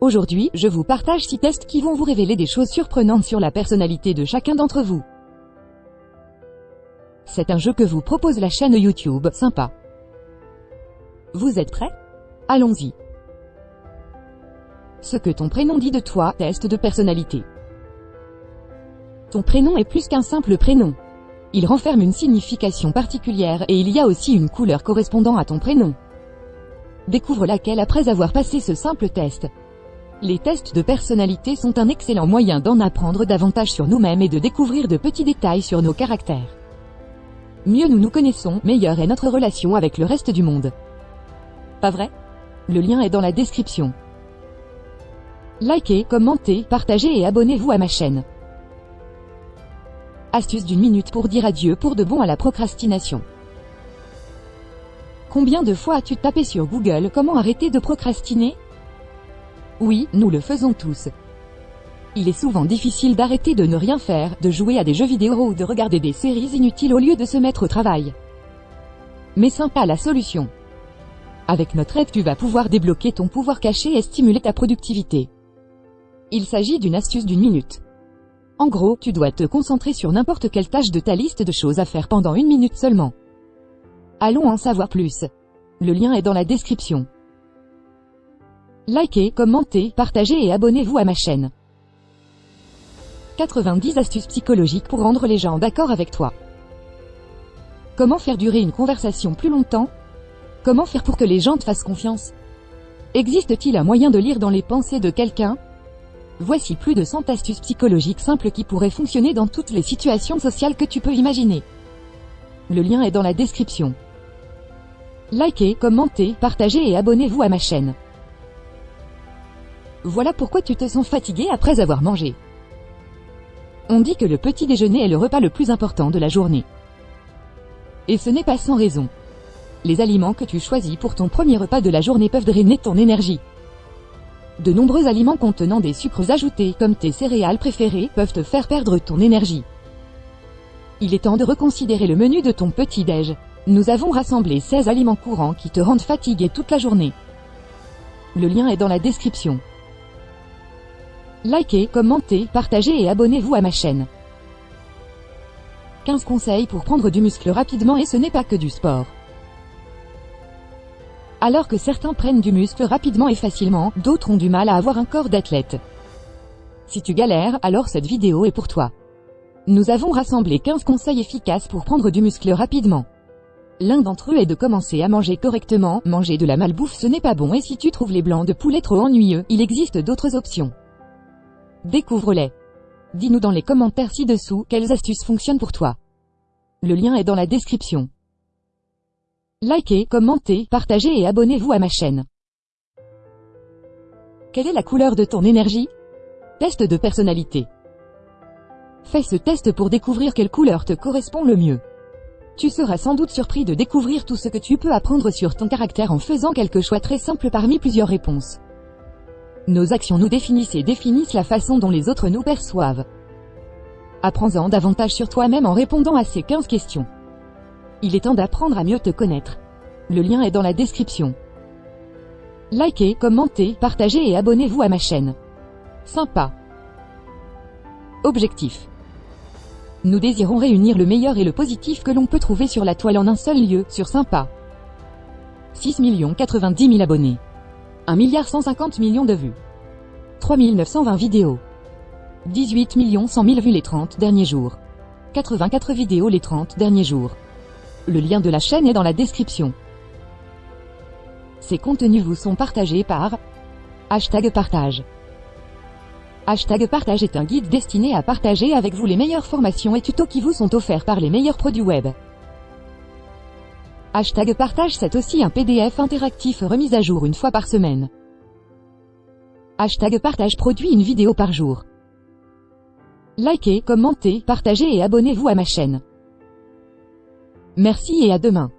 Aujourd'hui, je vous partage 6 tests qui vont vous révéler des choses surprenantes sur la personnalité de chacun d'entre vous. C'est un jeu que vous propose la chaîne YouTube, sympa. Vous êtes prêts? Allons-y. Ce que ton prénom dit de toi, test de personnalité. Ton prénom est plus qu'un simple prénom. Il renferme une signification particulière et il y a aussi une couleur correspondant à ton prénom. Découvre laquelle après avoir passé ce simple test. Les tests de personnalité sont un excellent moyen d'en apprendre davantage sur nous-mêmes et de découvrir de petits détails sur nos caractères. Mieux nous nous connaissons, meilleure est notre relation avec le reste du monde. Pas vrai? Le lien est dans la description. Likez, commentez, partagez et abonnez-vous à ma chaîne. Astuce d'une minute pour dire adieu pour de bon à la procrastination. Combien de fois as-tu tapé sur Google comment arrêter de procrastiner? Oui, nous le faisons tous. Il est souvent difficile d'arrêter de ne rien faire, de jouer à des jeux vidéo ou de regarder des séries inutiles au lieu de se mettre au travail. Mais sympa la solution. Avec notre aide tu vas pouvoir débloquer ton pouvoir caché et stimuler ta productivité. Il s'agit d'une astuce d'une minute. En gros, tu dois te concentrer sur n'importe quelle tâche de ta liste de choses à faire pendant une minute seulement. Allons en savoir plus. Le lien est dans la description. Likez, commentez, partagez et abonnez-vous à ma chaîne. 90 astuces psychologiques pour rendre les gens d'accord avec toi. Comment faire durer une conversation plus longtemps? Comment faire pour que les gens te fassent confiance? Existe-t-il un moyen de lire dans les pensées de quelqu'un? Voici plus de 100 astuces psychologiques simples qui pourraient fonctionner dans toutes les situations sociales que tu peux imaginer. Le lien est dans la description. Likez, commentez, partagez et abonnez-vous à ma chaîne. Voilà pourquoi tu te sens fatigué après avoir mangé. On dit que le petit déjeuner est le repas le plus important de la journée. Et ce n'est pas sans raison. Les aliments que tu choisis pour ton premier repas de la journée peuvent drainer ton énergie. De nombreux aliments contenant des sucres ajoutés, comme tes céréales préférées, peuvent te faire perdre ton énergie. Il est temps de reconsidérer le menu de ton petit-déj. Nous avons rassemblé 16 aliments courants qui te rendent fatigué toute la journée. Le lien est dans la description. Likez, commentez, partagez et abonnez-vous à ma chaîne. 15 conseils pour prendre du muscle rapidement et ce n'est pas que du sport. Alors que certains prennent du muscle rapidement et facilement, d'autres ont du mal à avoir un corps d'athlète. Si tu galères, alors cette vidéo est pour toi. Nous avons rassemblé 15 conseils efficaces pour prendre du muscle rapidement. L'un d'entre eux est de commencer à manger correctement, manger de la malbouffe ce n'est pas bon et si tu trouves les blancs de poulet trop ennuyeux, il existe d'autres options. Découvre-les. Dis-nous dans les commentaires ci-dessous quelles astuces fonctionnent pour toi. Le lien est dans la description. Likez, commentez, partagez et abonnez-vous à ma chaîne. Quelle est la couleur de ton énergie? Test de personnalité. Fais ce test pour découvrir quelle couleur te correspond le mieux. Tu seras sans doute surpris de découvrir tout ce que tu peux apprendre sur ton caractère en faisant quelques choix très simples parmi plusieurs réponses. Nos actions nous définissent et définissent la façon dont les autres nous perçoivent. Apprends-en davantage sur toi-même en répondant à ces 15 questions. Il est temps d'apprendre à mieux te connaître. Le lien est dans la description. Likez, commentez, partagez et abonnez-vous à ma chaîne. Sympa. Objectif. Nous désirons réunir le meilleur et le positif que l'on peut trouver sur la toile en un seul lieu, sur Sympa. 6 90 000 abonnés. 1 milliard 150 millions de vues. 3 920 vidéos. 18 100 000 vues les 30 derniers jours. 84 vidéos les 30 derniers jours. Le lien de la chaîne est dans la description. Ces contenus vous sont partagés par Hashtag partage. Hashtag partage est un guide destiné à partager avec vous les meilleures formations et tutos qui vous sont offerts par les meilleurs produits web. Hashtag partage c'est aussi un PDF interactif remis à jour une fois par semaine. Hashtag partage produit une vidéo par jour. Likez, commentez, partagez et abonnez-vous à ma chaîne. Merci et à demain.